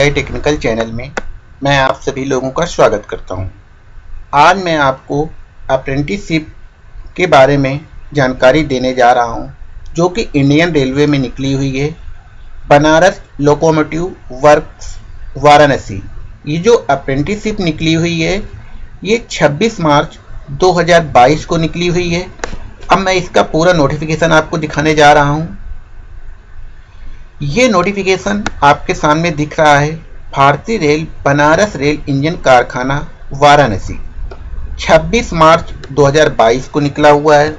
Technical channel में मैं आप सभी लोगों का स्वागत करता हूँ। आज मैं आपको अप्रेंटिसशिप के बारे में जानकारी देने जा रहा हूँ, जो कि इंडियन रेलवे में निकली हुई है बनारस लोकोमोटिव वर्क्स वाराणसी। ये जो अप्रेंटिसशिप निकली हुई है ये 26 मार्च 2022 को निकली हुई है। अब मैं इसका पूरा नोटिफिकेशन आपको दिखाने जा रहा हूँ। ये नोटिफिकेशन आपके सामने दिख रहा है। भारतीय रेल, बनारस रेल इंजन कारखाना, वाराणसी। 26 मार्च 2022 को निकला हुआ है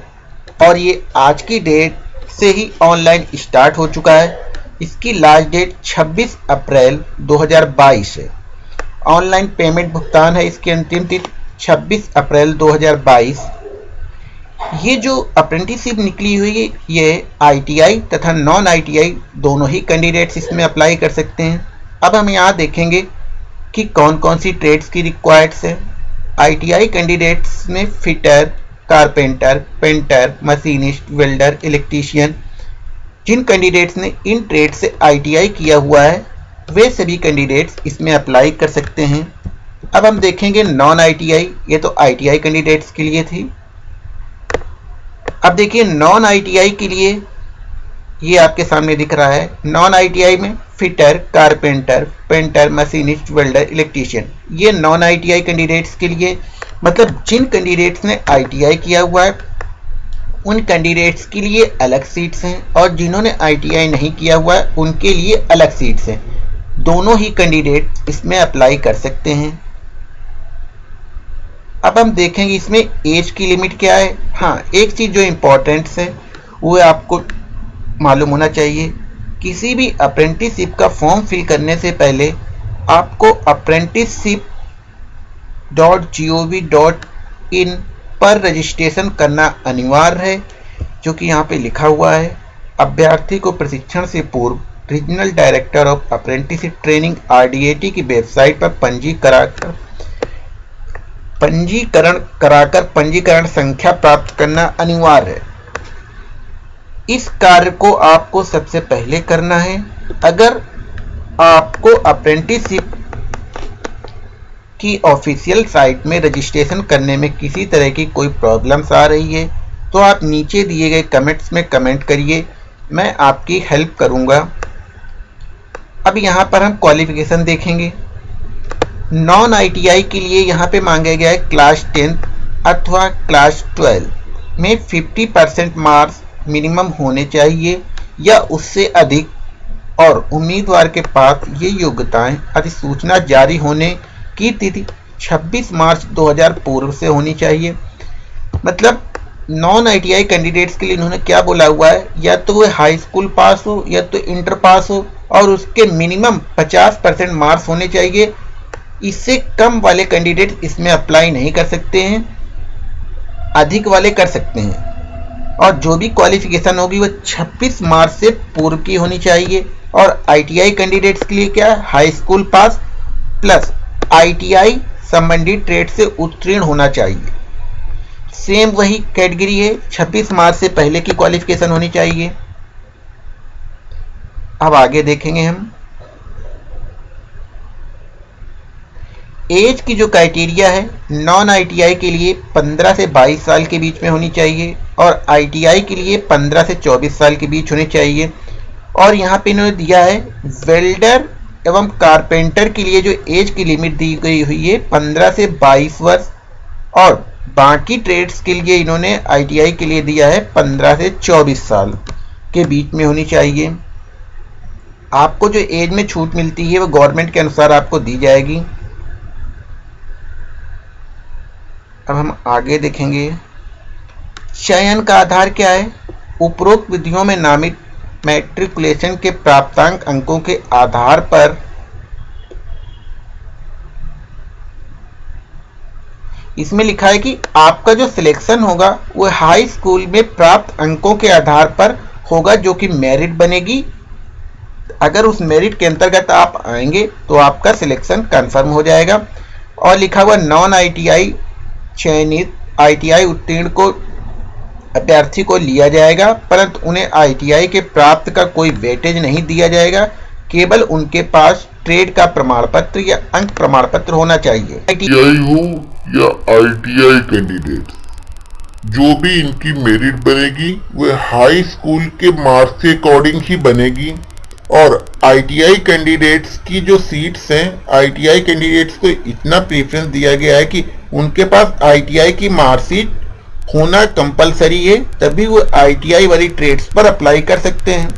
और ये आज की डेट से ही ऑनलाइन स्टार्ट हो चुका है। इसकी लास्ट डेट 26 अप्रैल 2022 है। ऑनलाइन पेमेंट भुगतान है इसकी अंतिम तिथि 26 अप्रैल 2022 ये जो अप्रेंटिसशिप निकली हुई है ये आईटीआई तथा नॉन आईटीआई दोनों ही कैंडिडेट्स इसमें अप्लाई कर सकते हैं। अब हम यहाँ देखेंगे कि कौन कौन सी ट्रेड्स की रिक्वायर्ड्स है। आईटीआई कैंडिडेट्स में fitter carpenter painter machinist welder electrician जिन कैंडिडेट्स ने इन ट्रेड से आईटीआई किया हुआ है, वे सभी कैंडिडेट्स इसमें अप्लाई कर सकते हैं। अब हम देखेंगे नॉन आईटीआई ये तो आईटीआई कैंडिडेट्स के लिए थी। अब देखिए नॉन आईटीआई के लिए ये आपके सामने दिख रहा है। नॉन आईटीआई में fitter carpenter painter machinist welder electrician ये नॉन आईटीआई कैंडिडेट्स के लिए मतलब जिन कैंडिडेट्स ने आईटीआई किया हुआ है, उन कैंडिडेट्स के लिए अलग सीट्स हैं और जिन्होंने आईटीआई नहीं किया हुआ है, उनके लिए अलग सीट्स हैं। दोनों ही कैंडिडेट इसमें अप्लाई कर सकते हैं। अब हम देखेंगे इसमें एज की लिमिट क्या है। हाँ एक चीज़ जो इम्पोर्टेंट है, वो आपको मालूम होना चाहिए, किसी भी अप्रेंटिसशिप का फॉर्म फिल करने से पहले आपको apprenticeship dot G O V dot in पर रजिस्ट्रेशन करना अनिवार्य है, जो कि यहाँ पे लिखा हुआ है। अभ्यर्थी को प्रशिक्षण से पूर्व regional director of apprenticeship training RDAT की वेबसाइट पर पंजीकरण कर पंजीकरण कराकर पंजीकरण संख्या प्राप्त करना अनिवार्य है। इस कार्य को आपको सबसे पहले करना है। अगर आपको अप्रेंटिसशिप की ऑफिशियल साइट में रजिस्ट्रेशन करने में किसी तरह की कोई प्रॉब्लम्स आ रही है तो आप नीचे दिए गए कमेंट्स में कमेंट करिए। मैं आपकी हेल्प करूँगा। अब यहाँ पर हम क्वालिफिकेशन देखेंगे। नॉन आईटीआई के लिए यहाँ पे मांगा गया है क्लास टेंथ अथवा क्लास ट्वेल्व में 50 परसेंट मार्क्स मिनिमम होने चाहिए या उससे अधिक और उम्मीदवार के पास ये योग्यताएँ अधिसूचना जारी होने की तिथि 26 मार्च 2000 पूर्व से होनी चाहिए। मतलब नॉन आईटीआई कैंडिडेट्स के लिए इन्होंने क्या बोला हुआ है? या तो वो हाई स्कूल पास हो, या तो इंटर पास हो और उसके मिनिमम 50 परसेंट मार्क्स होने चाहिए इससे कम वाले कैंडिडेट इसमें अप्लाई नहीं कर सकते हैं, अधिक वाले कर सकते हैं। और जो भी क्वालिफिकेशन होगी, वो 26 मार्च से पूर्व की होनी चाहिए। और आईटीआई कैंडिडेट्स के लिए क्या? High school pass plus ITI संबंधित ट्रेड से उत्तीर्ण होना चाहिए। सेम वही कैटेगरी है 26 मार्च से पहले की क्वालिफिकेशन होनी चाहिए। अब आगे देखेंगे हम। एज की जो क्राइटेरिया है नॉन आईटीआई के लिए 15 से 22 साल के बीच में होनी चाहिए और आईटीआई के लिए 15 से 24 साल के बीच होनी चाहिए। और यहाँ पे इन्होंने दिया है वेल्डर एवं कारपेंटर के लिए जो एज की लिमिट दी गई हुई है 15 से 22 वर्ष। और बाकी ट्रेड्स के लिए इन्होंने आईटीआई के लिए दिया है 15 से 24 साल के बीच में होनी चाहिए। आपको जो एज में छूट मिलती है, वो गवर्नमेंट के अनुसार आपको दी जाएगी। अब हम आगे देखेंगे। चयन का आधार क्या है? उपरोक्त विधियों में नामित मैट्रिकुलेशन के प्राप्तांक अंकों के आधार पर इसमें लिखा है कि आपका जो सिलेक्शन होगा, वो हाई स्कूल में प्राप्त अंकों के आधार पर होगा जो कि मेरिट बनेगी। अगर उस मेरिट के अंतर्गत आप आएँगे तो आपका सिलेक्शन कंफर्म हो जाएगा। और लिखा हुआ नॉन आईटीआई चयनित आईटीआई उत्तीर्ण को, अभ्यर्थी को लिया जाएगा, परंतु उन्हें आईटीआई के प्राप्त का कोई वेटेज नहीं दिया जाएगा। केवल उनके पास ट्रेड का प्रमाण पत्र या अंक प्रमाण पत्र होना चाहिए। आईटीआई हो या आईटीआई कैंडिडेट जो भी इनकी मेरिट बनेगी, वह हाई स्कूल के मार्क्स के अकॉर्डिंग ही बनेगी। और आईटीआई कैंडिडेट्स की जो सीट्स हैं आईटीआई कैंडिडेट्स को इतना प्रेफरेंस दिया गया है कि उनके पास आईटीआई की मार्कशीट होना कंपलसरी है, तभी वो आईटीआई वाली ट्रेड्स पर अप्लाई कर सकते हैं।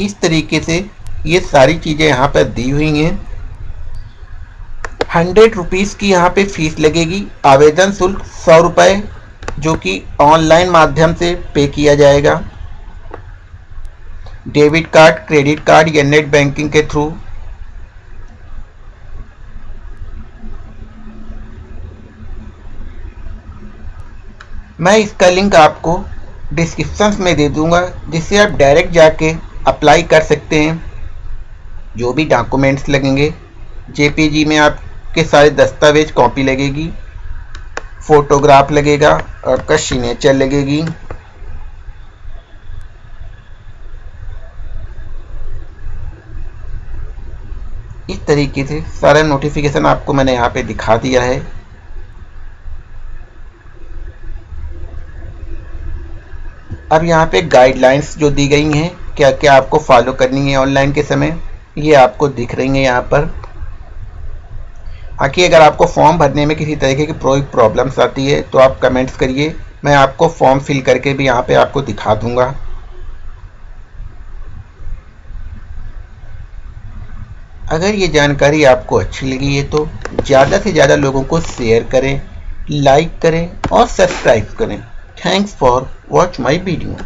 इस तरीके से ये सारी चीज़ें यहाँ पर दी हुई हैं। हंड्रेड रुपीज़ की यहाँ पे फ़ीस लगेगी। आवेदन शुल्क सौ रुपये जो कि ऑनलाइन माध्यम से पे किया जाएगा। डेबिट कार्ड, क्रेडिट कार्ड या नेट बैंकिंग के थ्रू? मैं इसका लिंक आपको डिस्क्रिप्शन में दे दूँगा, जिससे आप डायरेक्ट जाके अप्लाई कर सकते हैं। जो भी डॉक्यूमेंट्स लगेंगे, जेपीजी में आपके सारे दस्तावेज़, कॉपी लगेगी, फोटोग्राफ लगेगा, आपका सिग्नेचर लगेगी। तरीके से सारा नोटिफिकेशन आपको मैंने यहाँ पे दिखा दिया है। अब यहाँ पे गाइडलाइंस जो दी गई हैं क्या क्या आपको फॉलो करनी है ऑनलाइन के समय, ये आपको दिख रही हैं यहाँ पर। बाकी अगर आपको फॉर्म भरने में किसी तरीके की कोई प्रॉब्लम्स आती है तो आप कमेंट्स करिए। मैं आपको फॉर्म फिल करके भी यहाँ पे आपको दिखा दूँगा। अगर ये जानकारी आपको अच्छी लगी है तो ज़्यादा से ज़्यादा लोगों को शेयर करें लाइक करें और सब्सक्राइब करें। Thanks for watch my video